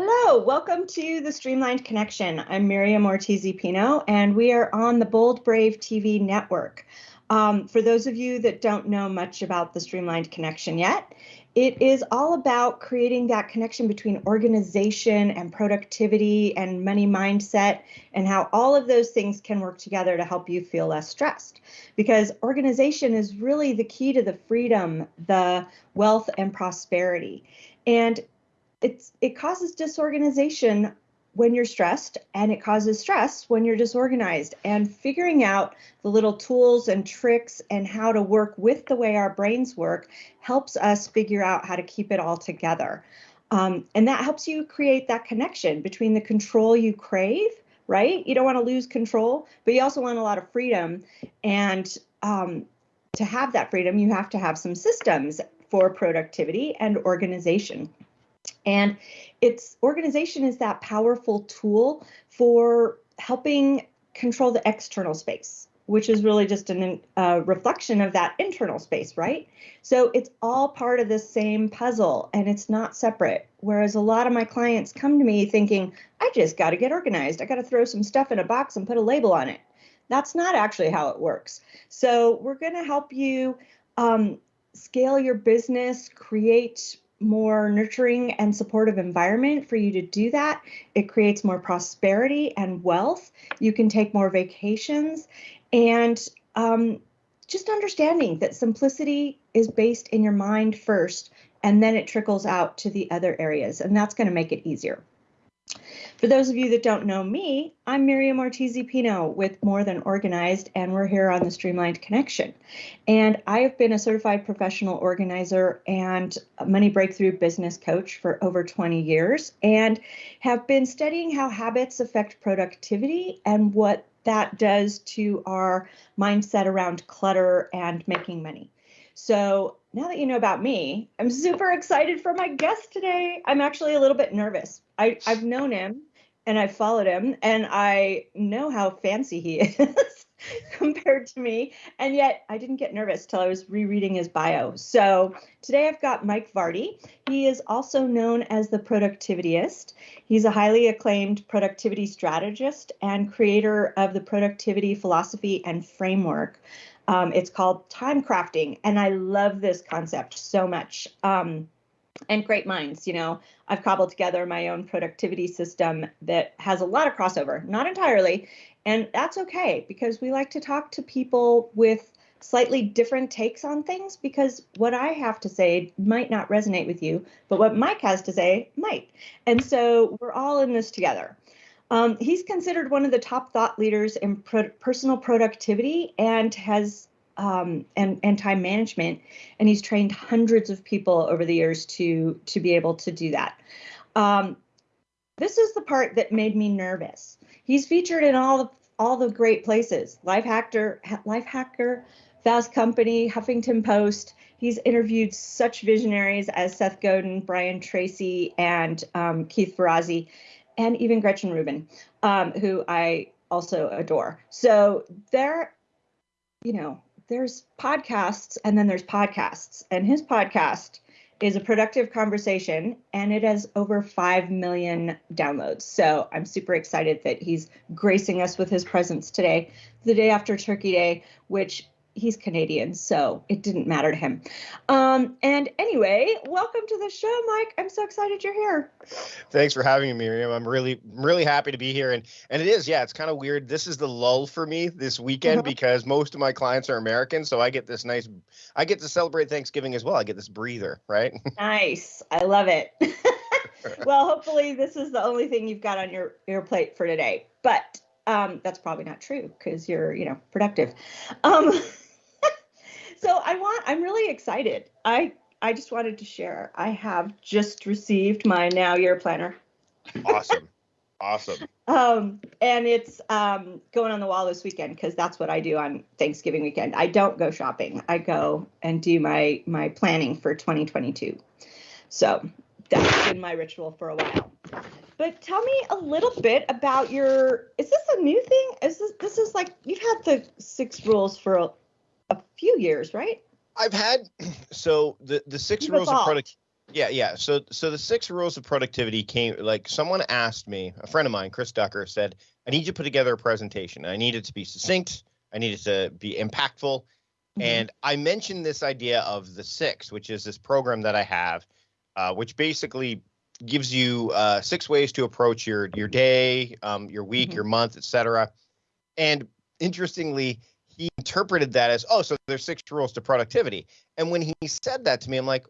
Hello, welcome to the Streamlined Connection. I'm Miriam Ortiz Pino, and we are on the Bold Brave TV network. Um, for those of you that don't know much about the Streamlined Connection yet, it is all about creating that connection between organization and productivity and money mindset and how all of those things can work together to help you feel less stressed. Because organization is really the key to the freedom, the wealth, and prosperity. And it's it causes disorganization when you're stressed and it causes stress when you're disorganized. And figuring out the little tools and tricks and how to work with the way our brains work helps us figure out how to keep it all together. Um, and that helps you create that connection between the control you crave right? You don't want to lose control but you also want a lot of freedom. And um, to have that freedom you have to have some systems for productivity and organization and its organization is that powerful tool for helping control the external space, which is really just a reflection of that internal space, right? So it's all part of the same puzzle and it's not separate. Whereas a lot of my clients come to me thinking, I just got to get organized. I got to throw some stuff in a box and put a label on it. That's not actually how it works. So we're going to help you um, scale your business, create more nurturing and supportive environment for you to do that. It creates more prosperity and wealth. You can take more vacations and um, just understanding that simplicity is based in your mind first and then it trickles out to the other areas and that's going to make it easier. For those of you that don't know me, I'm Miriam Ortiz Pino with More Than Organized, and we're here on the Streamlined Connection. And I have been a certified professional organizer and money breakthrough business coach for over 20 years and have been studying how habits affect productivity and what that does to our mindset around clutter and making money. So now that you know about me, I'm super excited for my guest today. I'm actually a little bit nervous. I, I've known him and I've followed him and I know how fancy he is compared to me. And yet I didn't get nervous till I was rereading his bio. So today I've got Mike Vardy. He is also known as the Productivityist. He's a highly acclaimed productivity strategist and creator of the productivity philosophy and framework. Um, it's called time crafting. And I love this concept so much. Um, and great minds. You know, I've cobbled together my own productivity system that has a lot of crossover, not entirely. And that's okay because we like to talk to people with slightly different takes on things because what I have to say might not resonate with you, but what Mike has to say might. And so we're all in this together. Um, he's considered one of the top thought leaders in pro- personal productivity and has um, and and time management, and he's trained hundreds of people over the years to to be able to do that. Um, this is the part that made me nervous. He's featured in all the all the great places: Lifehacker, Life Hacker, Fast Company, Huffington Post. He's interviewed such visionaries as Seth Godin, Brian Tracy, and um, Keith Ferrazzi, and even Gretchen Rubin, um, who I also adore. So there, you know, there's podcasts and then there's podcasts. And his podcast is a productive conversation and it has over 5 million downloads. So I'm super excited that he's gracing us with his presence today, the day after Turkey Day, which he's Canadian, so it didn't matter to him. Um, and anyway, welcome to the show, Mike. I'm so excited you're here. Thanks for having me, Miriam. I'm really, really happy to be here. And and it is, yeah, it's kind of weird. This is the lull for me this weekend uh-huh. because most of my clients are American, so I get this nice, I get to celebrate Thanksgiving as well. I get this breather, right? nice. I love it. well, hopefully this is the only thing you've got on your your plate for today, but. Um, that's probably not true because you're, you know, productive. Um, so I want I'm really excited. I I just wanted to share. I have just received my now year planner. Awesome. awesome. Um, and it's um, going on the wall this weekend because that's what I do on Thanksgiving weekend. I don't go shopping. I go and do my my planning for 2022. So that's been my ritual for a while. But tell me a little bit about your. Is this a new thing? Is this this is like you've had the six rules for a, few years, right? I've had so the the 6 You've rules evolved. of product. Yeah, yeah. So so the six rules of productivity came like someone asked me, a friend of mine, Chris Ducker, said, I need you to put together a presentation. I need it to be succinct, I need it to be impactful. Mm-hmm. And I mentioned this idea of the six, which is this program that I have, uh, which basically gives you uh, six ways to approach your your day, um, your week, mm-hmm. your month, etc. And interestingly, he interpreted that as, oh, so there's six rules to productivity. And when he said that to me, I'm like,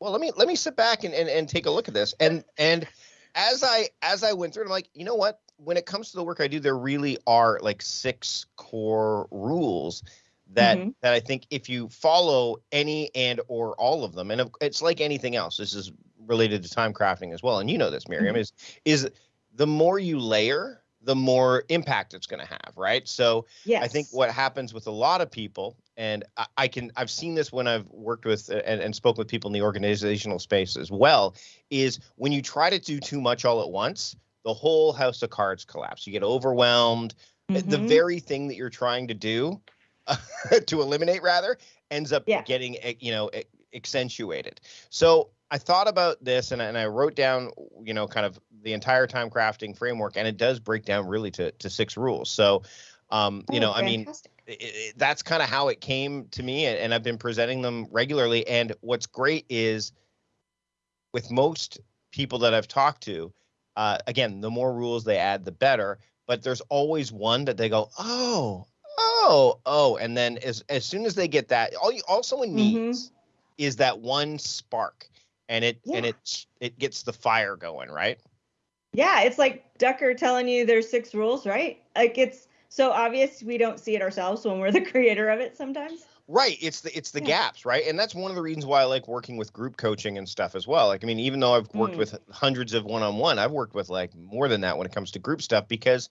well, let me let me sit back and, and, and take a look at this. And and as I as I went through it, I'm like, you know what? When it comes to the work I do, there really are like six core rules that mm-hmm. that I think if you follow any and or all of them, and it's like anything else. This is related to time crafting as well, and you know this, Miriam, mm-hmm. is is the more you layer, the more impact it's going to have, right? So yes. I think what happens with a lot of people, and I, I can I've seen this when I've worked with and, and spoken with people in the organizational space as well, is when you try to do too much all at once, the whole house of cards collapse. You get overwhelmed. Mm-hmm. The very thing that you're trying to do to eliminate rather ends up yeah. getting eh, you know accentuated. So I thought about this and, and I wrote down, you know, kind of the entire time crafting framework, and it does break down really to, to six rules. So, um, you oh, know, fantastic. I mean, it, it, that's kind of how it came to me, and, and I've been presenting them regularly. And what's great is with most people that I've talked to, uh, again, the more rules they add, the better. But there's always one that they go, oh, oh, oh, and then as as soon as they get that, all you, all someone mm-hmm. needs mm-hmm. is that one spark and it yeah. and it it gets the fire going, right? Yeah, it's like Ducker telling you there's six rules, right? Like it's so obvious we don't see it ourselves when we're the creator of it sometimes. Right. It's the it's the yeah. gaps, right? And that's one of the reasons why I like working with group coaching and stuff as well. Like I mean, even though I've worked mm. with hundreds of one-on-one, I've worked with like more than that when it comes to group stuff because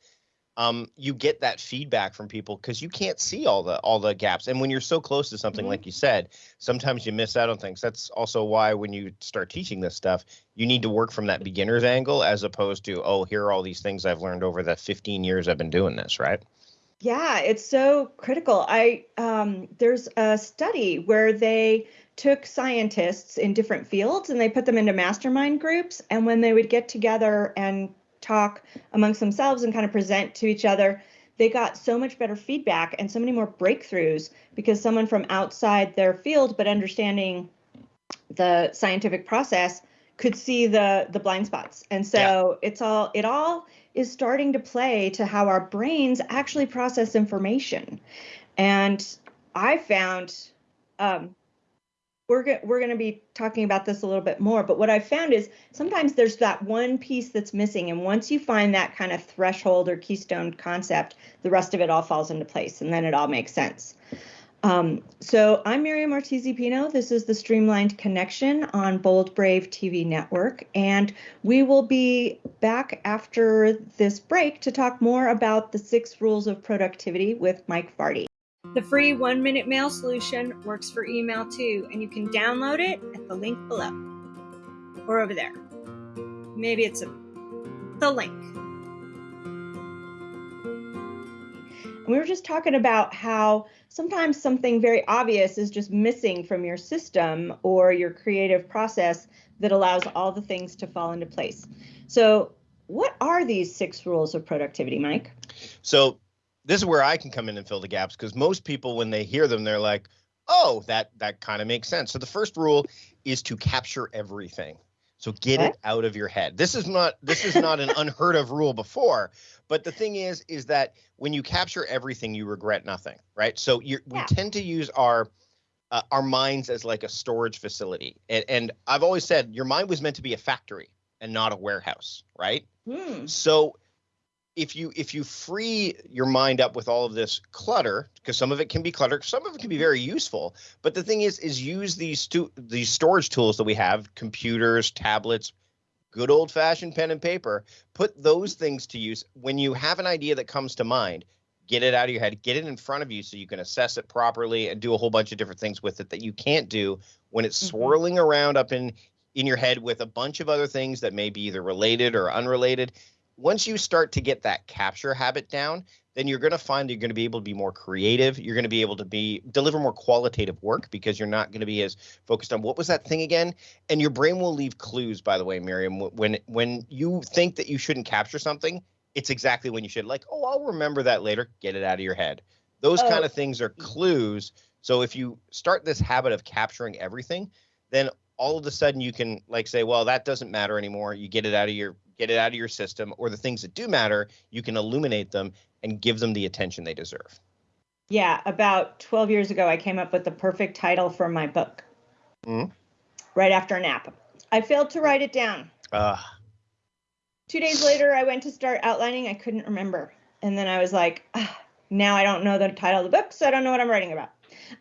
um, you get that feedback from people because you can't see all the all the gaps. And when you're so close to something, mm-hmm. like you said, sometimes you miss out on things. That's also why when you start teaching this stuff, you need to work from that beginner's angle as opposed to, oh, here are all these things I've learned over the 15 years I've been doing this, right? Yeah, it's so critical. I um, there's a study where they took scientists in different fields and they put them into mastermind groups, and when they would get together and talk amongst themselves and kind of present to each other, they got so much better feedback and so many more breakthroughs because someone from outside their field but understanding the scientific process could see the the blind spots. And so yeah. it's all it all is starting to play to how our brains actually process information. And I found um, we're go- we're going to be talking about this a little bit more but what i've found is sometimes there's that one piece that's missing and once you find that kind of threshold or keystone concept the rest of it all falls into place and then it all makes sense. Um, so i'm miriam ortiz pino this is the streamlined connection on bold brave tv network and we will be back after this break to talk more about the six rules of productivity with mike vardy the free one minute mail solution works for email too, and you can download it at the link below or over there. Maybe it's a, the link. We were just talking about how sometimes something very obvious is just missing from your system or your creative process that allows all the things to fall into place. So, what are these six rules of productivity, Mike? So, this is where I can come in and fill the gaps because most people, when they hear them, they're like, "Oh, that that kind of makes sense." So the first rule is to capture everything. So get it out of your head. This is not this is not an unheard of rule before, but the thing is is that when you capture everything, you regret nothing, right? So yeah. we tend to use our uh, our minds as like a storage facility, and, and I've always said your mind was meant to be a factory and not a warehouse, right? Hmm. So if you if you free your mind up with all of this clutter because some of it can be clutter some of it can be very useful but the thing is is use these stu- these storage tools that we have computers tablets good old fashioned pen and paper put those things to use. When you have an idea that comes to mind get it out of your head get it in front of you so you can assess it properly and do a whole bunch of different things with it that you can't do when it's mm-hmm. swirling around up in in your head with a bunch of other things that may be either related or unrelated once you start to get that capture habit down, then you're going to find you're going to be able to be more creative. You're going to be able to be deliver more qualitative work because you're not going to be as focused on what was that thing again. And your brain will leave clues. By the way, Miriam, when when you think that you shouldn't capture something, it's exactly when you should. Like, oh, I'll remember that later. Get it out of your head. Those oh. kind of things are clues. So if you start this habit of capturing everything, then all of a sudden you can like say, well, that doesn't matter anymore. You get it out of your get it out of your system, or the things that do matter, you can illuminate them and give them the attention they deserve. Yeah, about 12 years ago, I came up with the perfect title for my book. Mm-hmm. Right after a nap. I failed to write it down. Uh. Two days later, I went to start outlining. I couldn't remember. And then I was like, ah, now I don't know the title of the book, so I don't know what I'm writing about.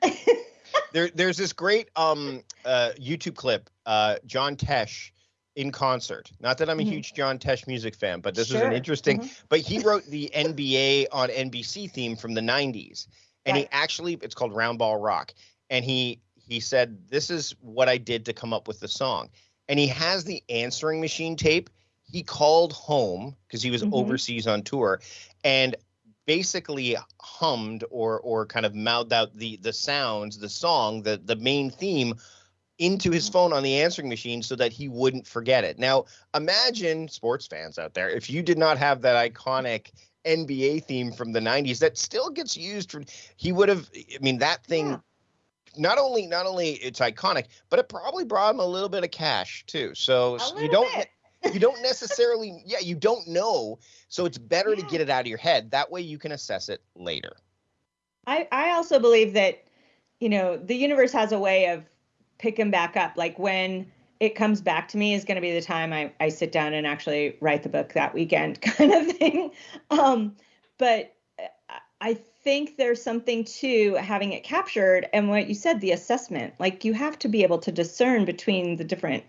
there, there's this great um, uh, YouTube clip, uh, John Tesh in concert. Not that I'm a mm-hmm. huge John Tesh music fan, but this sure. is an interesting. Mm-hmm. But he wrote the NBA on NBC theme from the '90s, and right. he actually it's called Roundball Rock, and he he said this is what I did to come up with the song, and he has the answering machine tape. He called home because he was mm-hmm. overseas on tour, and basically hummed or or kind of mouthed out the the sounds, the song, the the main theme into his phone on the answering machine so that he wouldn't forget it. Now, imagine sports fans out there if you did not have that iconic NBA theme from the 90s that still gets used for he would have I mean that thing yeah. not only not only it's iconic, but it probably brought him a little bit of cash too. So you don't bit. you don't necessarily yeah, you don't know. So it's better yeah. to get it out of your head. That way you can assess it later. I I also believe that you know, the universe has a way of pick them back up. Like when it comes back to me is going to be the time I, I sit down and actually write the book that weekend kind of thing. Um, but I think there's something to having it captured and what you said, the assessment. Like you have to be able to discern between the different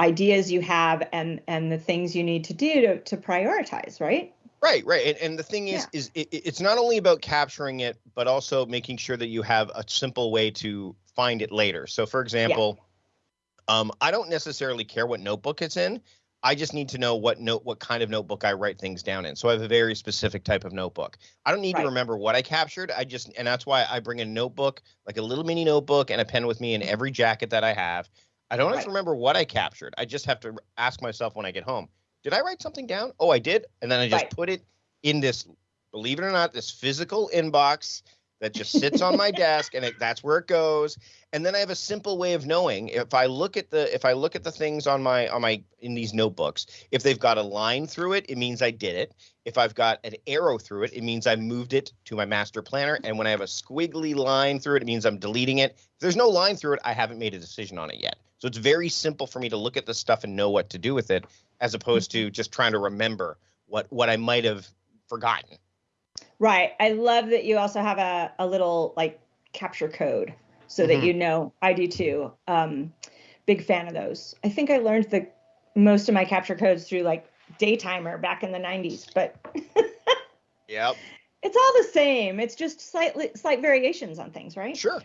ideas you have and and the things you need to do to, to prioritize, right? Right, right, and, and the thing is, yeah. is it, it's not only about capturing it, but also making sure that you have a simple way to find it later. So, for example, yeah. um, I don't necessarily care what notebook it's in. I just need to know what note, what kind of notebook I write things down in. So I have a very specific type of notebook. I don't need right. to remember what I captured. I just, and that's why I bring a notebook, like a little mini notebook, and a pen with me in every jacket that I have. I don't right. have to remember what I captured. I just have to ask myself when I get home, did I write something down? Oh, I did, and then I just right. put it in this. Believe it or not, this physical inbox that just sits on my desk and it, that's where it goes. And then i have a simple way of knowing if i look at the if i look at the things on my on my in these notebooks if they've got a line through it it means i did it. If i've got an arrow through it it means i moved it to my master planner. And when i have a squiggly line through it it means i'm deleting it. If there's no line through it i haven't made a decision on it yet. So it's very simple for me to look at the stuff and know what to do with it as opposed mm-hmm. to just trying to remember what what i might have forgotten Right. I love that you also have a, a little like capture code so mm-hmm. that you know I do too. Um, big fan of those. I think I learned the most of my capture codes through like Day-Timer back in the 90s, but Yep. It's all the same. It's just slightly slight variations on things, right? Sure.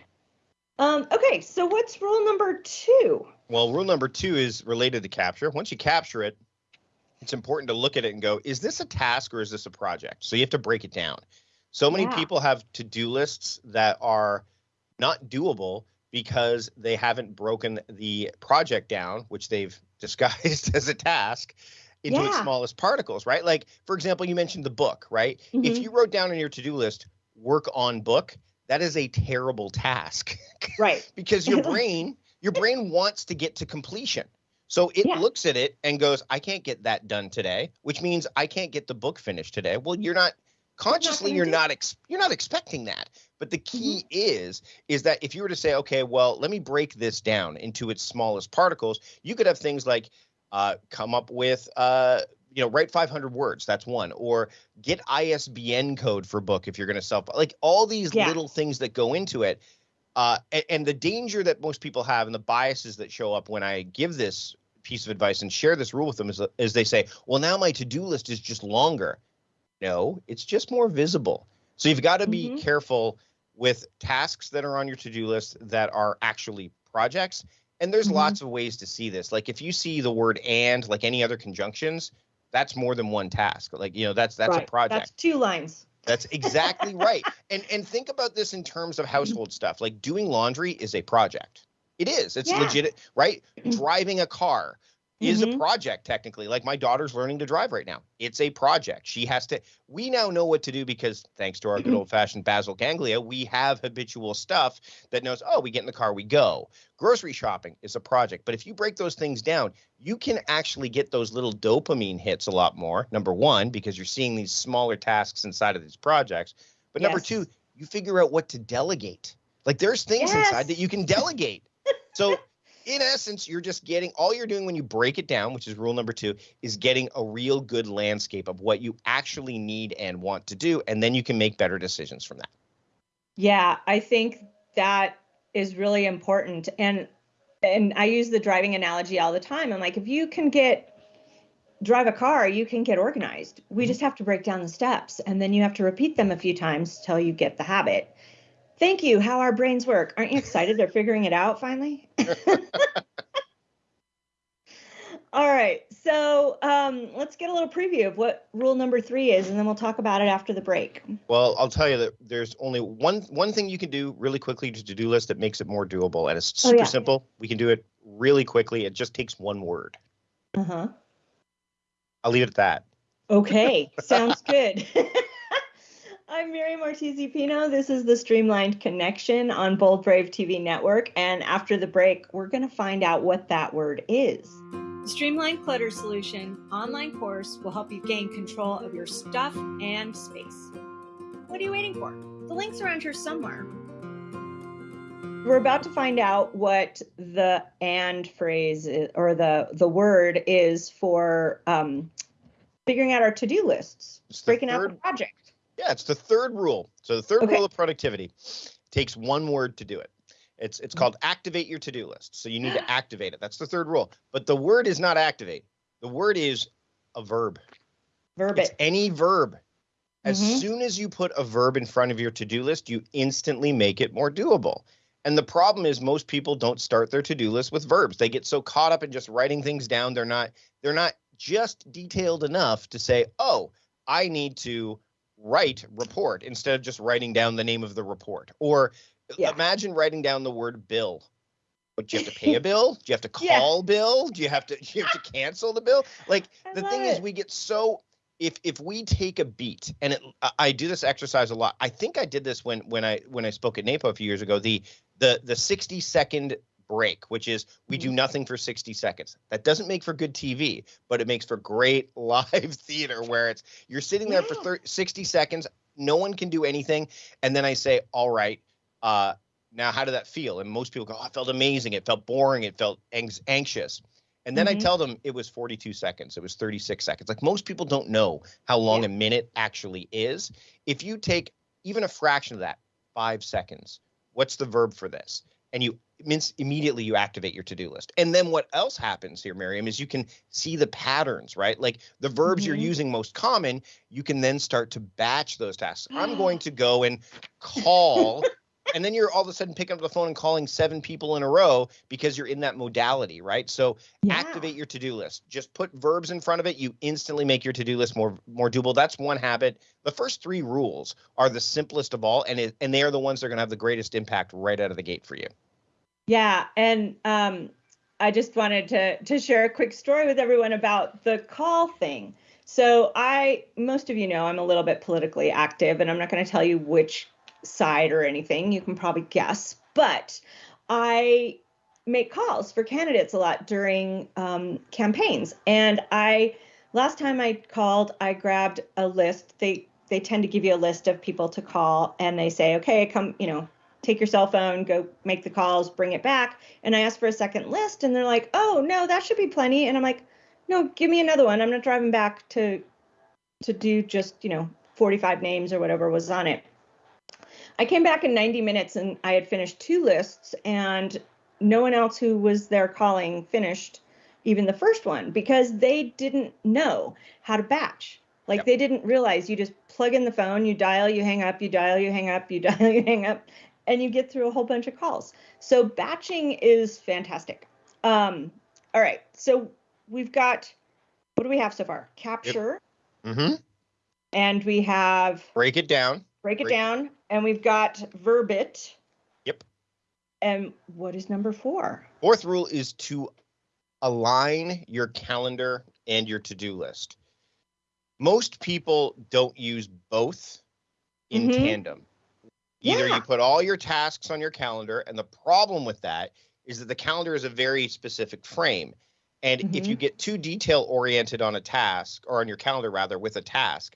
Um, okay, so what's rule number two? Well, rule number two is related to capture. Once you capture it, it's important to look at it and go, is this a task or is this a project? So you have to break it down. So many yeah. people have to do lists that are not doable because they haven't broken the project down, which they've disguised as a task, into yeah. its smallest particles, right? Like, for example, you mentioned the book, right? Mm-hmm. If you wrote down on your to do list, work on book, that is a terrible task. Right. because your brain, your brain wants to get to completion. So it yeah. looks at it and goes, I can't get that done today, which means I can't get the book finished today. Well, you're not consciously you're not ex- you're not expecting that. But the key mm-hmm. is is that if you were to say, okay, well, let me break this down into its smallest particles, you could have things like uh, come up with uh, you know, write 500 words. That's one. Or get ISBN code for book if you're going to self like all these yeah. little things that go into it. Uh, and, and, the danger that most people have and the biases that show up when I give this piece of advice and share this rule with them is, is they say, well, now my to-do list is just longer. No, it's just more visible. So you've got to be mm-hmm. careful with tasks that are on your to-do list that are actually projects. And there's mm-hmm. lots of ways to see this. Like if you see the word and like any other conjunctions, that's more than one task. Like, you know, that's that's right. a project. That's two lines. That's exactly right. And and think about this in terms of household stuff. Like doing laundry is a project. It is. It's yeah. legit, right? Mm-hmm. Driving a car, is mm-hmm. a project technically. Like my daughter's learning to drive right now. It's a project. She has to we now know what to do because thanks to our good mm-hmm. old-fashioned basal ganglia, we have habitual stuff that knows, oh, we get in the car, we go. Grocery shopping is a project. But if you break those things down, you can actually get those little dopamine hits a lot more. Number 1, because you're seeing these smaller tasks inside of these projects. But yes. number 2, you figure out what to delegate. Like there's things yes. inside that you can delegate. So in essence, you're just getting all you're doing when you break it down, which is rule number two, is getting a real good landscape of what you actually need and want to do. And then you can make better decisions from that. Yeah, I think that is really important. And and I use the driving analogy all the time. I'm like, if you can get drive a car, you can get organized. We mm-hmm. just have to break down the steps and then you have to repeat them a few times till you get the habit. Thank you. How our brains work. Aren't you excited? They're figuring it out finally. All right. So um, let's get a little preview of what rule number three is, and then we'll talk about it after the break. Well, I'll tell you that there's only one one thing you can do really quickly to to-do list that makes it more doable, and it's super oh, yeah. simple. We can do it really quickly. It just takes one word. Uh huh. I'll leave it at that. Okay. Sounds good. I'm Mary Ortiz Pino. This is the Streamlined Connection on Bold Brave TV Network. And after the break, we're going to find out what that word is. The Streamlined Clutter Solution online course will help you gain control of your stuff and space. What are you waiting for? The link's around here somewhere. We're about to find out what the and phrase is, or the the word is for um, figuring out our to-do lists, breaking third, out the project. Yeah, it's the third rule. So the third okay. rule of productivity takes one word to do it. It's it's called activate your to-do list. So you need to activate it. That's the third rule. But the word is not activate. The word is a verb. Verb it's it. any verb. As mm-hmm. soon as you put a verb in front of your to-do list, you instantly make it more doable. And the problem is most people don't start their to-do list with verbs. They get so caught up in just writing things down. They're not they're not just detailed enough to say, "Oh, I need to write report instead of just writing down the name of the report. Or yeah. imagine writing down the word bill. But do you have to pay a bill? Do you have to call yeah. bill? Do you have to do you have to cancel the bill? Like the thing it. is we get so if if we take a beat and it, I do this exercise a lot. I think I did this when when I when I spoke at NAPO a few years ago. The the the 60 second break, which is we do mm-hmm. nothing for 60 seconds. That doesn't make for good TV, but it makes for great live theater where it's you're sitting there yeah. for 30, 60 seconds, no one can do anything, and then I say, "All right, uh, now how did that feel?" And most people go, oh, "It felt amazing. It felt boring. It felt anxious." And then mm-hmm. I tell them it was 42 seconds. It was 36 seconds. Like most people don't know how long yeah. a minute actually is. If you take even a fraction of that, five seconds, what's the verb for this? And you means immediately you activate your to-do list. And then what else happens here, Miriam, is you can see the patterns, right? Like the verbs mm-hmm. you're using most common, you can then start to batch those tasks. I'm going to go and call and then you're all of a sudden picking up the phone and calling seven people in a row because you're in that modality, right? So yeah. activate your to-do list. Just put verbs in front of it. You instantly make your to-do list more more doable. That's one habit. The first three rules are the simplest of all, and it, and they are the ones that are going to have the greatest impact right out of the gate for you. Yeah, and um, I just wanted to to share a quick story with everyone about the call thing. So I, most of you know, I'm a little bit politically active, and I'm not going to tell you which side or anything. You can probably guess, but I make calls for candidates a lot during um, campaigns, and I last time I called, I grabbed a list. They they tend to give you a list of people to call, and they say, okay, come, you know, take your cell phone, go make the calls, bring it back. And I asked for a second list, and they're like, oh, no, that should be plenty. And I'm like, no, give me another one. I'm not driving back to to do just, you know, 45 names or whatever was on it. I came back in 90 minutes and I had finished two lists, and no one else who was there calling finished even the first one because they didn't know how to batch. Like yep. they didn't realize you just plug in the phone, you dial, you hang up, you dial, you hang up, you dial, you hang up, and you get through a whole bunch of calls. So batching is fantastic. Um, all right, so we've got what do we have so far? Capture. Mm-hmm. And we have break it down. Break it break. down. And we've got verbit. Yep. And what is number four? Fourth rule is to align your calendar and your to-do list. Most people don't use both in mm-hmm. tandem. Either yeah. you put all your tasks on your calendar, and the problem with that is that the calendar is a very specific frame. And mm-hmm. if you get too detail oriented on a task, or on your calendar rather, with a task,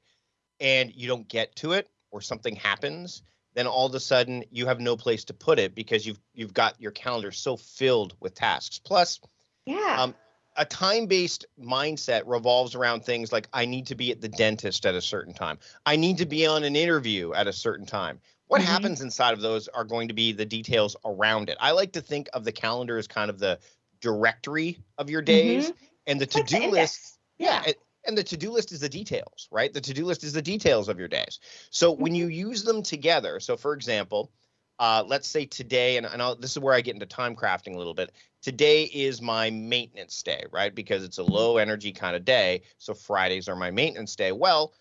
and you don't get to it, or something happens, then all of a sudden you have no place to put it because you've you've got your calendar so filled with tasks. Plus, yeah. Um, a time-based mindset revolves around things like I need to be at the dentist at a certain time. I need to be on an interview at a certain time. What mm-hmm. happens inside of those are going to be the details around it. I like to think of the calendar as kind of the directory of your days mm-hmm. and the to-do list. Yeah. yeah and the to-do list is the details, right? The to-do list is the details of your days. So when you mm-hmm. use them together, so for example, uh, let's say today, and, and this is where I get into time crafting a little bit. Today is my maintenance day, right? Because it's a mm-hmm. low energy kind of day. So Fridays are my maintenance day. Well,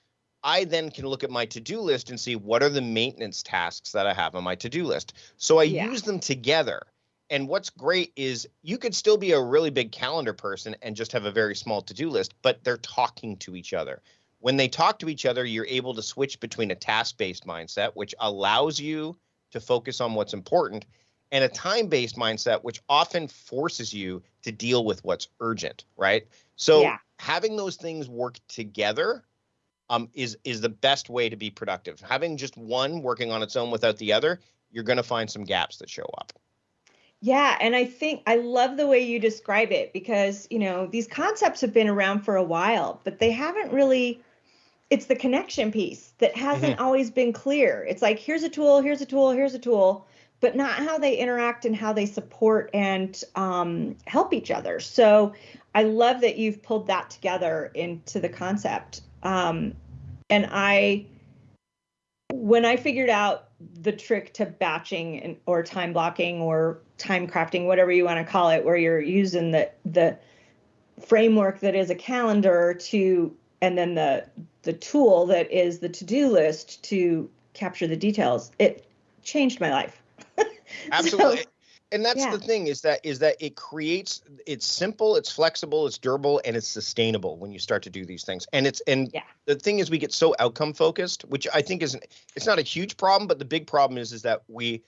I then can look at my to do list and see what are the maintenance tasks that I have on my to do list. So I yeah. use them together. And what's great is you could still be a really big calendar person and just have a very small to do list, but they're talking to each other. When they talk to each other, you're able to switch between a task based mindset, which allows you to focus on what's important, and a time based mindset, which often forces you to deal with what's urgent, right? So yeah. having those things work together um, is is the best way to be productive. Having just one working on its own without the other, you're going to find some gaps that show up. Yeah, and I think I love the way you describe it because, you know, these concepts have been around for a while, but they haven't really it's the connection piece that hasn't mm-hmm. always been clear. It's like here's a tool, here's a tool, here's a tool, but not how they interact and how they support and um, help each other. So I love that you've pulled that together into the concept. Um, and I, when I figured out the trick to batching and, or time blocking or time crafting, whatever you want to call it, where you're using the the framework that is a calendar to and then the the tool that is the to-do list to capture the details it changed my life. Absolutely. so, and that's yeah. the thing is that is that it creates it's simple it's flexible it's durable and it's sustainable when you start to do these things and it's and yeah. the thing is we get so outcome focused which i think is it's not a huge problem but the big problem is is that we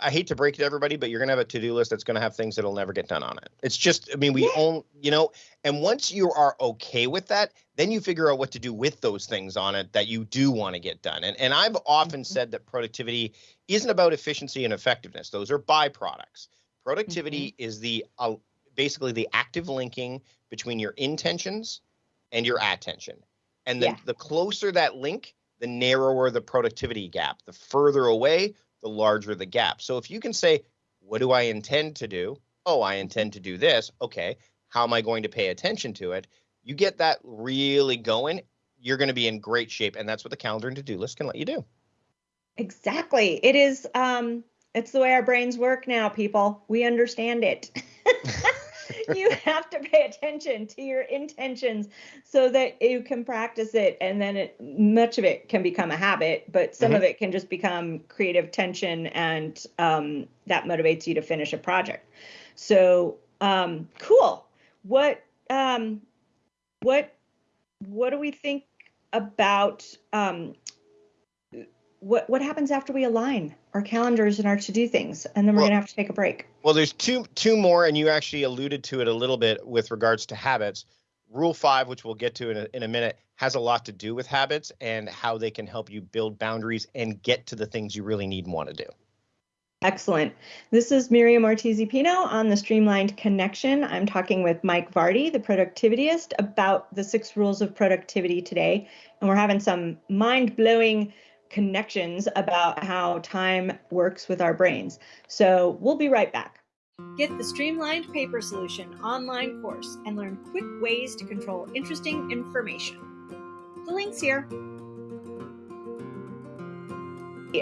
I hate to break it to everybody, but you're gonna have a to-do list that's gonna have things that'll never get done on it. It's just, I mean, we yeah. own, you know, and once you are okay with that, then you figure out what to do with those things on it that you do want to get done. And and I've often mm-hmm. said that productivity isn't about efficiency and effectiveness; those are byproducts. Productivity mm-hmm. is the uh, basically the active linking between your intentions and your attention. And the, yeah. the closer that link, the narrower the productivity gap. The further away, the larger the gap. So if you can say, what do I intend to do? Oh, I intend to do this. Okay. How am I going to pay attention to it? You get that really going, you're going to be in great shape. And that's what the calendar and to do list can let you do. Exactly. It is, um, it's the way our brains work now, people. We understand it. you have to pay attention to your intentions so that you can practice it and then it, much of it can become a habit but some mm-hmm. of it can just become creative tension and um, that motivates you to finish a project so um, cool what um, what what do we think about um, what what happens after we align our calendars and our to do things and then we're well, going to have to take a break well there's two two more and you actually alluded to it a little bit with regards to habits rule five which we'll get to in a, in a minute has a lot to do with habits and how they can help you build boundaries and get to the things you really need and want to do Excellent. This is Miriam Ortiz Pino on the Streamlined Connection. I'm talking with Mike Vardy, the productivityist, about the six rules of productivity today. And we're having some mind blowing connections about how time works with our brains. So we'll be right back. Get the Streamlined Paper Solution online course and learn quick ways to control interesting information. The link's here.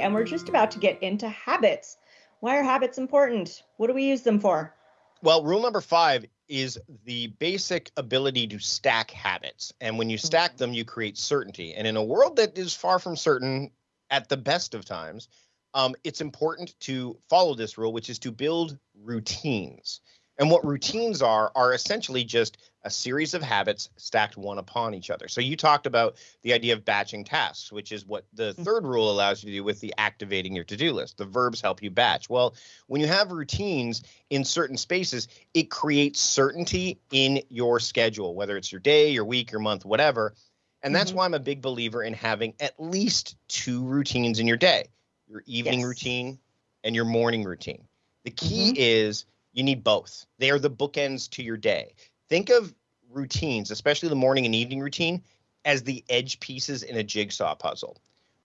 And we're just about to get into habits. Why are habits important? What do we use them for? Well, rule number five is the basic ability to stack habits. And when you stack mm. them, you create certainty. And in a world that is far from certain at the best of times, um, it's important to follow this rule, which is to build routines. And what routines are, are essentially just a series of habits stacked one upon each other. So you talked about the idea of batching tasks, which is what the mm-hmm. third rule allows you to do with the activating your to-do list. The verbs help you batch. Well, when you have routines in certain spaces, it creates certainty in your schedule, whether it's your day, your week, your month, whatever. And that's mm-hmm. why I'm a big believer in having at least two routines in your day your evening yes. routine and your morning routine. The key mm-hmm. is you need both. They are the bookends to your day. Think of routines, especially the morning and evening routine, as the edge pieces in a jigsaw puzzle.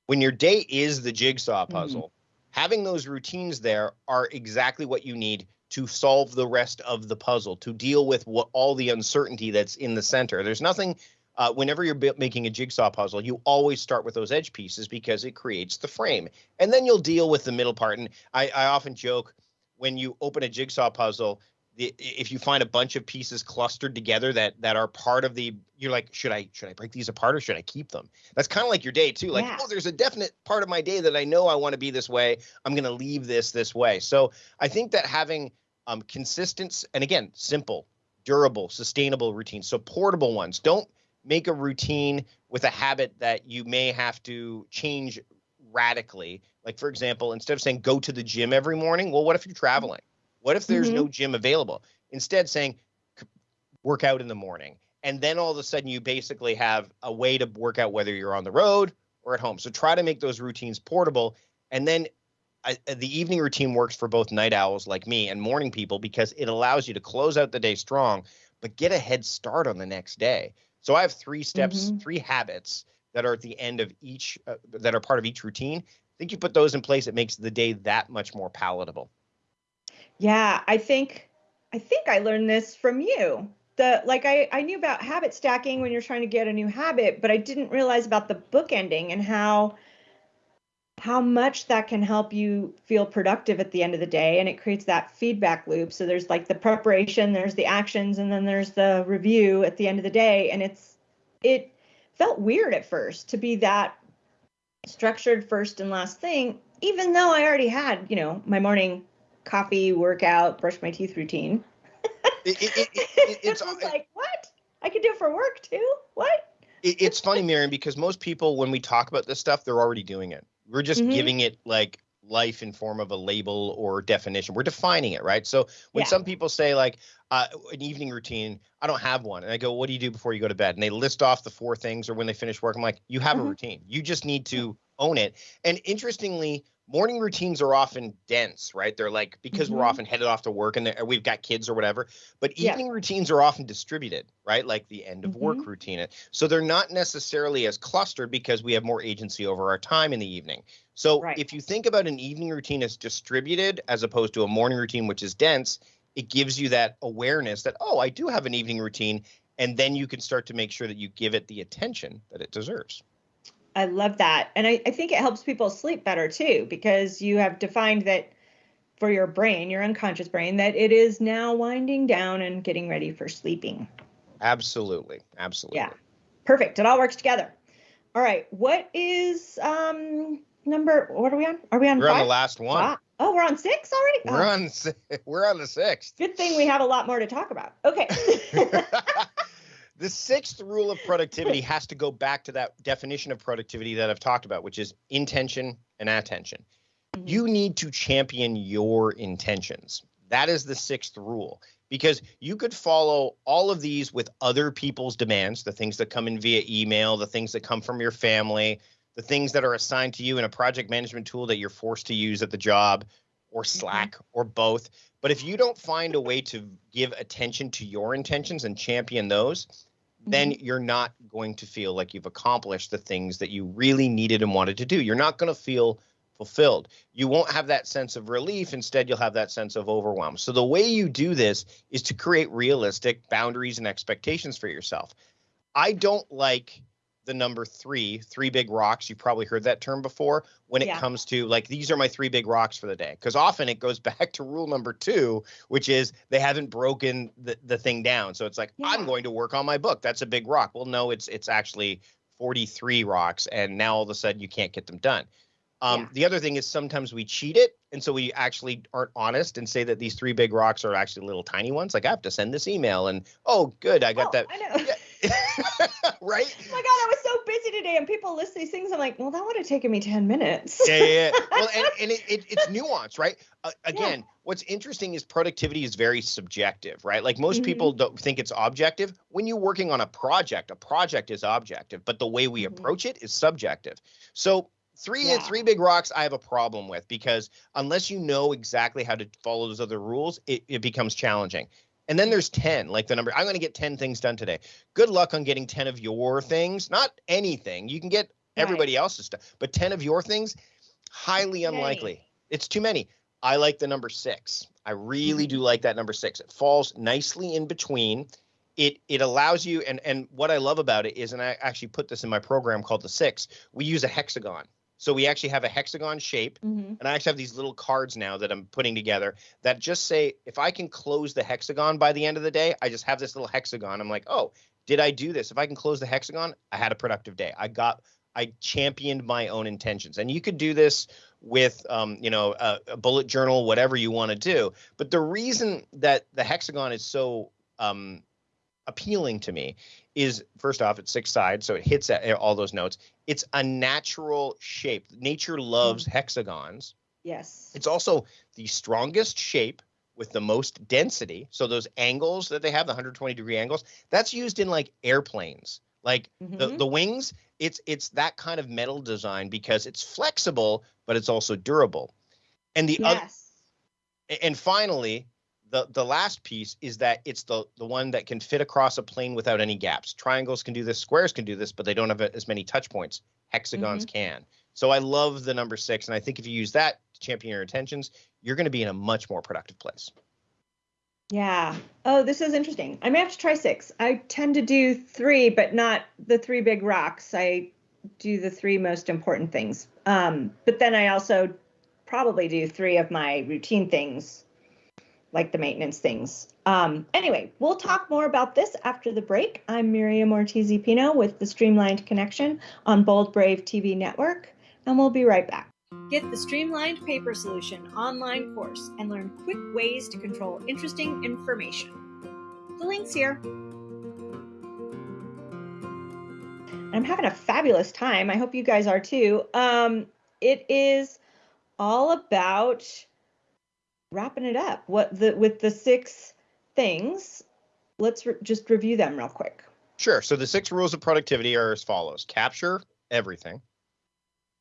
When your day is the jigsaw mm-hmm. puzzle, mm-hmm. having those routines there are exactly what you need to solve the rest of the puzzle, to deal with what all the uncertainty that's in the center. There's nothing uh, whenever you're making a jigsaw puzzle, you always start with those edge pieces because it creates the frame. And then you'll deal with the middle part. And I, I often joke when you open a jigsaw puzzle, if you find a bunch of pieces clustered together that that are part of the you're like should i should i break these apart or should i keep them that's kind of like your day too like yeah. oh there's a definite part of my day that i know i want to be this way i'm going to leave this this way so i think that having um consistent and again simple durable sustainable routines so portable ones don't make a routine with a habit that you may have to change radically. Like, for example, instead of saying go to the gym every morning, well, what if you're traveling? What if there's mm-hmm. no gym available? Instead, saying work out in the morning. And then all of a sudden, you basically have a way to work out whether you're on the road or at home. So try to make those routines portable. And then I, the evening routine works for both night owls like me and morning people because it allows you to close out the day strong, but get a head start on the next day. So I have three steps, mm-hmm. three habits that are at the end of each, uh, that are part of each routine. I think you put those in place, it makes the day that much more palatable. Yeah, I think, I think I learned this from you. The like I, I knew about habit stacking when you're trying to get a new habit, but I didn't realize about the book ending and how how much that can help you feel productive at the end of the day and it creates that feedback loop. So there's like the preparation there's the actions and then there's the review at the end of the day. And it's it felt weird at first to be that structured first and last thing even though i already had you know my morning coffee workout brush my teeth routine. It, it, it, it's uh, like what? I could do it for work too? What? It's funny Miriam because most people when we talk about this stuff they're already doing it we're just mm-hmm. giving it like life in form of a label or definition. We're defining it, right? So when yeah. some people say like uh, an evening routine, I don't have one, and I go, "What do you do before you go to bed?" And they list off the four things, or when they finish work, I'm like, "You have mm-hmm. a routine. You just need to own it." And interestingly, morning routines are often dense, right? They're like because mm-hmm. we're often headed off to work and we've got kids or whatever. But evening yeah. routines are often distributed, right? Like the end of mm-hmm. work routine. So they're not necessarily as clustered because we have more agency over our time in the evening. So right. if you think about an evening routine as distributed as opposed to a morning routine which is dense, it gives you that awareness that oh, I do have an evening routine and then you can start to make sure that you give it the attention that it deserves. I love that. And I, I think it helps people sleep better too, because you have defined that for your brain, your unconscious brain, that it is now winding down and getting ready for sleeping. Absolutely. Absolutely. Yeah. Perfect. It all works together. All right. What is um number what are we on? Are we on We're five? on the last one. Ah. Oh, we're on six already? We're oh. on we're on the sixth. Good thing we have a lot more to talk about. Okay. the sixth rule of productivity has to go back to that definition of productivity that I've talked about, which is intention and attention. Mm-hmm. You need to champion your intentions. That is the sixth rule because you could follow all of these with other people's demands, the things that come in via email, the things that come from your family, the things that are assigned to you in a project management tool that you're forced to use at the job or mm-hmm. Slack mm-hmm. or both. But if you don't find a way to give attention to your intentions and champion those, then mm-hmm. you're not going to feel like you've accomplished the things that you really needed and wanted to do. You're not going to feel fulfilled. You won't have that sense of relief. Instead, you'll have that sense of overwhelm. So, the way you do this is to create realistic boundaries and expectations for yourself. I don't like the number three, three big rocks. You've probably heard that term before when it Yeah. comes to like, these are my three big rocks for the day. Because often it goes back to rule number two, which is they haven't broken the, the thing down. So it's like, I'm going to work on my book. That's a big rock. Well, no, it's it's actually 43 rocks. And now all of a sudden you can't get them done. Um, Yeah. The other thing is sometimes we cheat it. And so we actually aren't honest and say that these three big rocks are actually little tiny ones. Like I have to send this email and, oh, good, I got Oh, that. I. right? Oh my god, I was so busy today, and people list these things. I'm like, well, that would have taken me ten minutes. yeah, yeah, yeah. Well, and, and it, it, it's nuance, right? Uh, again, what's interesting is productivity is very subjective, right? Like most Mhm. people don't think it's objective. When you're working on a project, a project is objective, but the way we Mhm. approach it is subjective. So three Yeah. three big rocks I have a problem with because unless you know exactly how to follow those other rules, it, it becomes challenging. And then there's 10, like the number, I'm going to get 10 things done today. Good luck on getting 10 of your things, not anything. You can get Right. everybody else's stuff, but 10 of your things, highly unlikely. It's too many. I like the number six. I really mm-hmm. do like that number six. It falls nicely in between. It it allows you, and and what I love about it is, and I actually put this in my program called the six. We use a hexagon. So we actually have a hexagon shape, Mhm. and I actually have these little cards now that I'm putting together that just say if I can close the hexagon by the end of the day, I just have this little hexagon. I'm like, oh, did I do this? If I can close the hexagon, I had a productive day. I got I championed my own intentions. And you could do this with, um, you know, a, a bullet journal, whatever you want to do. But the reason that the hexagon is so um, appealing to me is first off, it's six sides, so it hits at all those notes. It's a natural shape. Nature loves hexagons. Yes. It's also the strongest shape with the most density. So those angles that they have, the 120 degree angles, that's used in like airplanes. Like the, Mhm. the wings, it's it's that kind of metal design because it's flexible, but it's also durable. And the other yes. and finally, the the last piece is that it's the the one that can fit across a plane without any gaps. Triangles can do this, squares can do this, but they don't have as many touch points. Hexagons can. So I love the number six, and I think if you use that to champion your intentions, you're going to be in a much more productive place. Yeah. Oh, this is interesting. I may have to try six. I tend to do three, but not the three big rocks. I do the three most important things. Um, but then I also probably do three of my routine things, like the maintenance things. Um, anyway, we'll talk more about this after the break. I'm Miriam Ortiz Pino with the Streamlined Connection on Bold Brave TV Network, and we'll be right back. Get the Streamlined Paper Solution online course and learn quick ways to control interesting information. The link's here. I'm having a fabulous time. I hope you guys are too. Um, it is all about wrapping it up. What the with the six things. Let's re- just review them real quick. Sure. So the six rules of productivity are as follows: capture everything.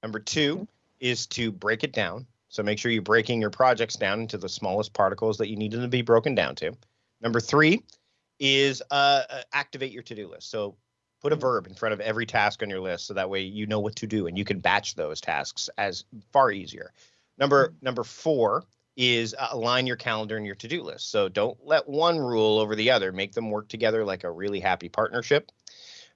Number two is to break it down. So make sure you're breaking your projects down into the smallest particles that you need them to be broken down to. Number three is uh, uh, activate your to-do list. So put a verb in front of every task on your list, so that way you know what to do and you can batch those tasks as far easier. Number number four is uh, align your calendar and your to-do list. So don't let one rule over the other. Make them work together like a really happy partnership.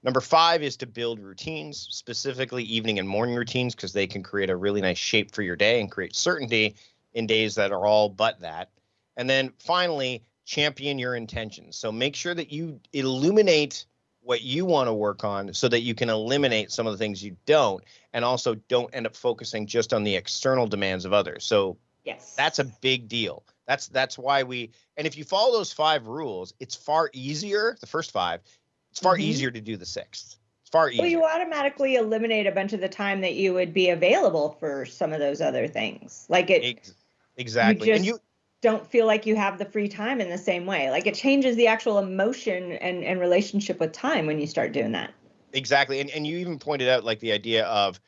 Number five is to build routines, specifically evening and morning routines, because they can create a really nice shape for your day and create certainty in days that are all but that. And then finally, champion your intentions. So make sure that you illuminate what you want to work on so that you can eliminate some of the things you don't and also don't end up focusing just on the external demands of others. So Yes. that's a big deal. That's that's why we and if you follow those five rules, it's far easier, the first five, it's far Mhm. easier to do the sixth. It's far easier. well, you automatically eliminate a bunch of the time that you would be available for some of those other things. Like it, Ex- exactly. and just- you don't feel like you have the free time in the same way. Like it changes the actual emotion and, and relationship with time when you start doing that. exactly and, and you even pointed out like the idea of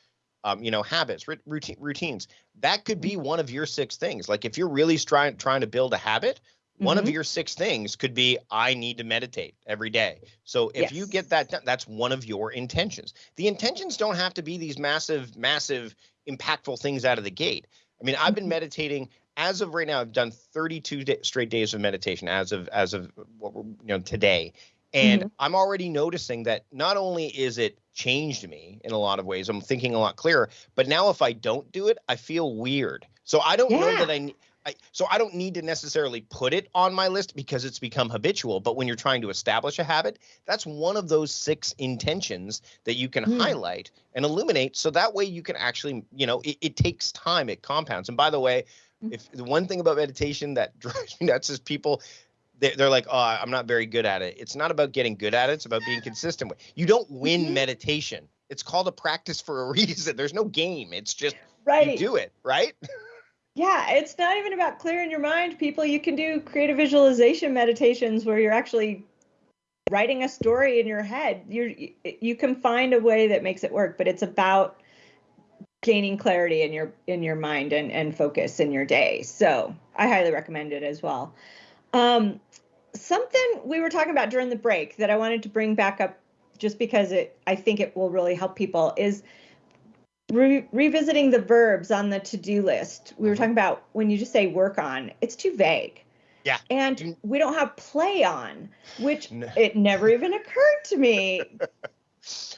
um, you know habits routine, routines. That could be one of your six things. Like if you're really trying trying to build a habit one of Mhm. your six things could be i need to meditate every day. So if you get that done that's one of your intentions. The intentions don't have to be these massive massive impactful things out of the gate. I mean i've been Mhm. meditating as of right now i've done 32 da straight days of meditation as of as of what we're, you know today And mm-hmm. I'm already noticing that not only is it changed me in a lot of ways, I'm thinking a lot clearer, but now if I don't do it, I feel weird. So I don't yeah. know that I I, so I don't need to necessarily put it on my list because it's become habitual. But when you're trying to establish a habit, that's one of those six intentions that you can mm. highlight and illuminate. So that way you can actually, you know, it, it takes time, it compounds. And by the way, mm. if the one thing about meditation that drives me nuts is people they're like, oh, I'm not very good at it. It's not about getting good at it. It's about being consistent. You don't win mm-hmm. meditation. It's called a practice for a reason. There's no game. It's just right. you do it, right? Yeah, it's not even about clearing your mind, people. You can do creative visualization meditations where you're actually writing a story in your head. You you can find a way that makes it work, but it's about gaining clarity in your in your mind and and focus in your day. So I highly recommend it as well. Um, something we were talking about during the break that I wanted to bring back up, just because it I think it will really help people is Re- revisiting the verbs on the to-do list we were mm-hmm. talking about when you just say work on it's too vague yeah and we don't have play on which no. it never even occurred to me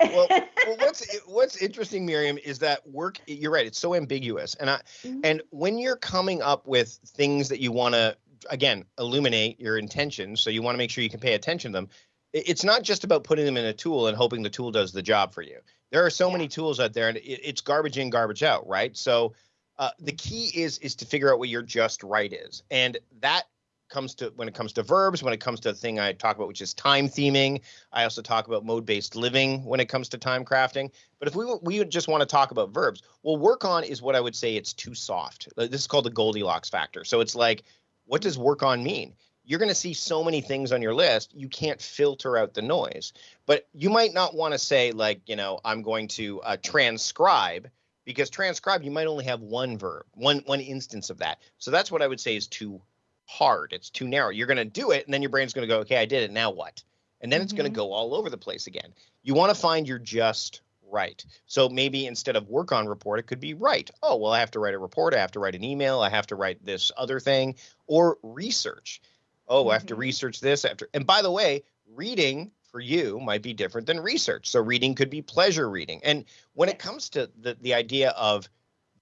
well, well, what's what's interesting, Miriam, is that work. You're right; it's so ambiguous, and I mm-hmm. and when you're coming up with things that you want to again illuminate your intentions, so you want to make sure you can pay attention to them. It's not just about putting them in a tool and hoping the tool does the job for you. There are so yeah. many tools out there, and it's garbage in, garbage out, right? So uh, the key is is to figure out what your just right is, and that comes to when it comes to verbs, when it comes to the thing I talk about, which is time theming. I also talk about mode based living when it comes to time crafting. But if we we just want to talk about verbs, well, work on is what I would say it's too soft. This is called the Goldilocks factor. So it's like, what does work on mean? you're going to see so many things on your list you can't filter out the noise. But you might not want to say like you know i'm going to uh, transcribe because transcribe you might only have one verb one one instance of that. So that's what i would say is too hard it's too narrow. You're going to do it and then your brain's going to go okay i did it now what? And then mm-hmm. it's going to go all over the place again. You want to find your just right so maybe instead of work on report it could be write oh well i have to write a report i have to write an email i have to write this other thing or research oh, mm-hmm. I have to mm-hmm. research this after. And by the way, reading for you might be different than research. So reading could be pleasure reading. And when it comes to the the idea of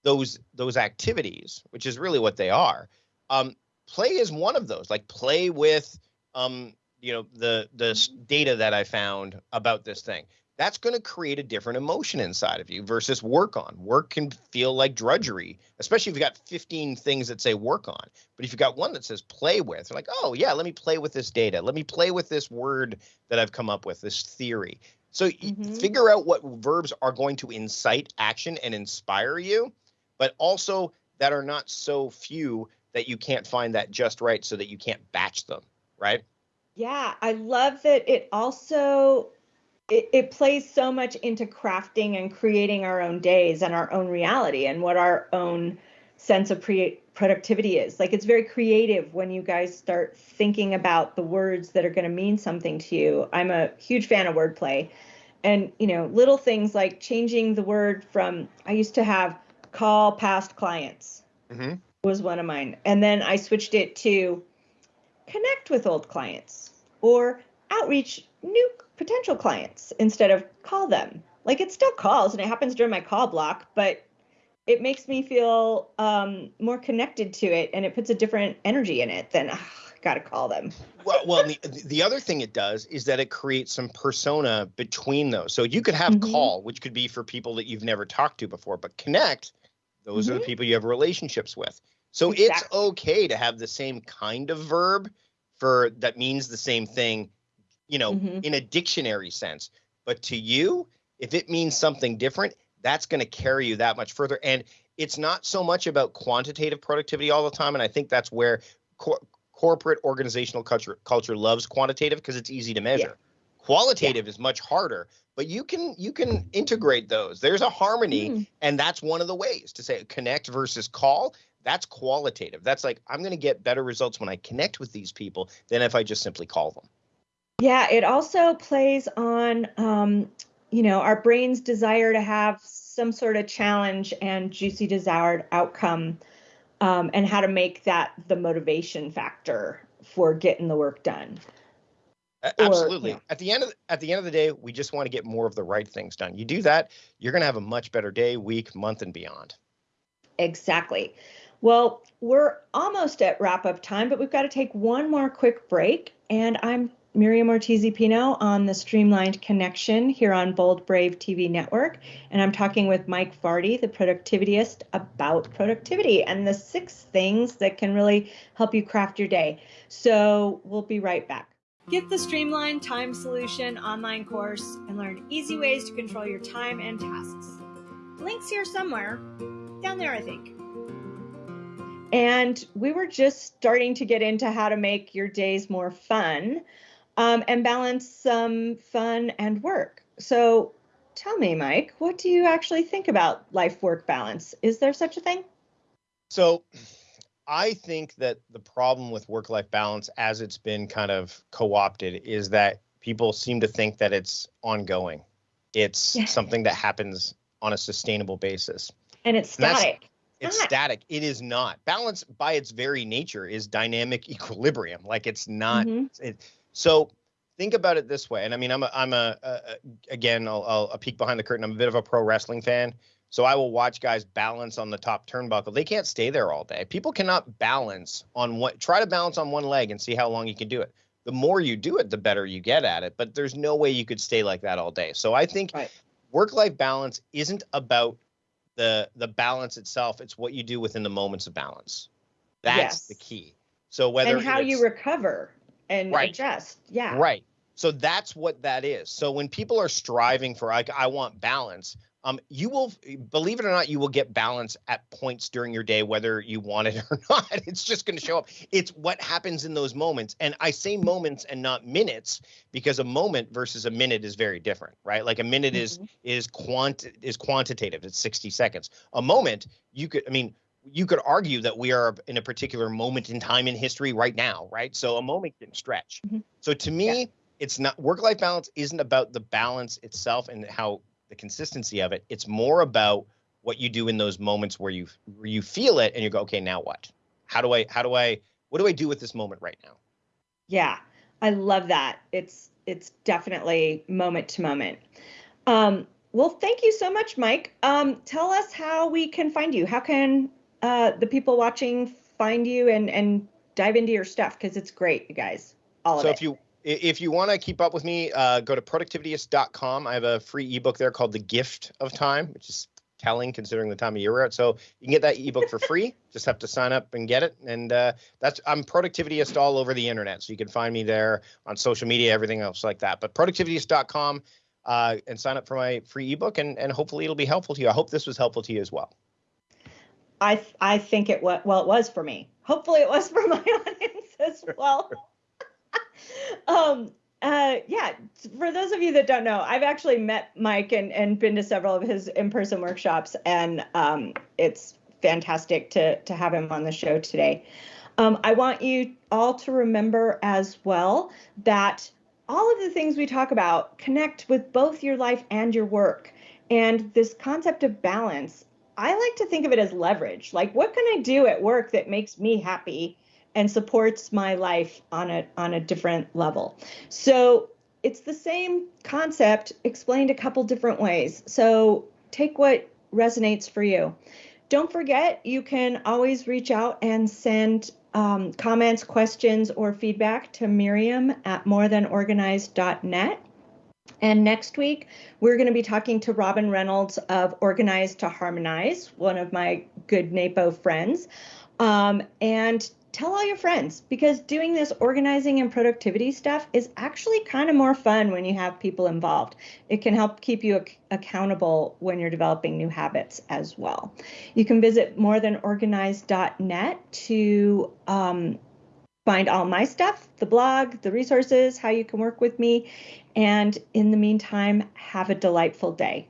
those those activities, which is really what they are, um, play is one of those. Like play with um, you know the the mm-hmm. data that I found about this thing that's going to create a different emotion inside of you versus work on. Work can feel like drudgery, especially if you've got 15 things that say work on. But if you've got one that says play with, like, oh, yeah, let me play with this data. Let me play with this word that I've come up with, this theory. So mm-hmm. figure out what verbs are going to incite action and inspire you, but also that are not so few that you can't find that just right so that you can't batch them, right? Yeah, I love that it also it, it plays so much into crafting and creating our own days and our own reality and what our own sense of pre- productivity is. Like it's very creative when you guys start thinking about the words that are going to mean something to you. I'm a huge fan of wordplay. And, you know, little things like changing the word from, I used to have call past clients mm-hmm. was one of mine. And then I switched it to connect with old clients or outreach new potential clients instead of call them. Like it still calls and it happens during my call block, but it makes me feel um, more connected to it and it puts a different energy in it than got to call them. well, well the, the other thing it does is that it creates some persona between those. So you could have mm-hmm. call, which could be for people that you've never talked to before, but connect, those mm-hmm. are the mm-hmm. people you have relationships with. So exactly. it's okay to have the same kind of verb for that means the same thing you know, mm-hmm. in a dictionary sense. But to you, if it means something different, that's going to carry you that much further. And it's not so much about quantitative productivity all the time. And I think that's where cor- corporate organizational culture culture loves quantitative because it's easy to measure. Yeah. Qualitative yeah. is much harder, but you can you can integrate those. There's a harmony, mm. and that's one of the ways to say connect versus call. That's qualitative. That's like I'm going to get better results when I connect with these people than if I just simply call them. Yeah, it also plays on, um, you know, our brain's desire to have some sort of challenge and juicy desired outcome, um, and how to make that the motivation factor for getting the work done. Absolutely. Or, at the end of the, at the end of the day, we just want to get more of the right things done. You do that, you're going to have a much better day, week, month, and beyond. Exactly. Well, we're almost at wrap up time, but we've got to take one more quick break. And I'm Miriam Ortiz Pino on the Streamlined Connection here on Bold Brave TV Network. And I'm talking with Mike Vardy, the productivityist, about productivity and the six things that can really help you craft your day. So we'll be right back. Get the Streamlined Time Solution online course and learn easy ways to control your time and tasks. Links here somewhere. Down there, I think. And we were just starting to get into how to make your days more fun um, and balance some fun and work. So tell me, Mike, what do you actually think about life work balance? Is there such a thing? So I think that the problem with work life balance, as it's been kind of co opted, is that people seem to think that it's ongoing. It's yeah. something that happens on a sustainable basis. And it's static. And it's not. static. It is not. Balance by its very nature is dynamic equilibrium. Like it's not. Mm-hmm. It, so think about it this way. And I mean, I'm a, I'm a, a again, I'll, I'll a peek behind the curtain. I'm a bit of a pro wrestling fan. So I will watch guys balance on the top turnbuckle. They can't stay there all day. People cannot balance on what try to balance on one leg and see how long you can do it. The more you do it, the better you get at it. But there's no way you could stay like that all day. So I think right. work-life balance isn't about the the balance itself. It's what you do within the moments of balance. That's yes. the key. So whether and how you recover and right. adjust. Yeah. Right. So that's what that is. So when people are striving for like I want balance, um, you will believe it or not, you will get balance at points during your day, whether you want it or not. It's just going to show up. It's what happens in those moments. And I say moments and not minutes because a moment versus a minute is very different, right? Like a minute mm-hmm. is is quant is quantitative. It's 60 seconds. A moment, you could, I mean, you could argue that we are in a particular moment in time in history right now, right? So a moment can stretch. Mm-hmm. So to me, yeah. it's not work life balance isn't about the balance itself and how the consistency of it. It's more about what you do in those moments where you where you feel it and you go, okay, now what? How do I how do I what do I do with this moment right now? Yeah, I love that. It's it's definitely moment to moment. Um, well, thank you so much, Mike. Um, tell us how we can find you. How can uh, the people watching find you and and dive into your stuff? Because it's great, you guys. All so of it. So if you if you want to keep up with me, uh, go to productivityist.com. I have a free ebook there called The Gift of Time, which is telling considering the time of year we're at. So you can get that ebook for free. Just have to sign up and get it. And uh, that's I'm productivityist all over the internet, so you can find me there on social media, everything else like that. But productivityist.com uh, and sign up for my free ebook, and and hopefully it'll be helpful to you. I hope this was helpful to you as well. I I think it was well it was for me. Hopefully it was for my audience as well um, uh, yeah, for those of you that don't know, I've actually met Mike and, and been to several of his in-person workshops, and um, it's fantastic to to have him on the show today. Um, I want you all to remember as well that all of the things we talk about connect with both your life and your work. And this concept of balance, I like to think of it as leverage. Like, what can I do at work that makes me happy and supports my life on a on a different level. So it's the same concept explained a couple different ways. So take what resonates for you. Don't forget, you can always reach out and send um, comments, questions, or feedback to Miriam at morethanorganized.net. And next week, we're going to be talking to Robin Reynolds of Organize to Harmonize, one of my good NAPO friends. Um, and tell all your friends because doing this organizing and productivity stuff is actually kind of more fun when you have people involved. It can help keep you ac- accountable when you're developing new habits as well. You can visit morethanorganized.net to um, find all my stuff, the blog, the resources, how you can work with me. And in the meantime, have a delightful day.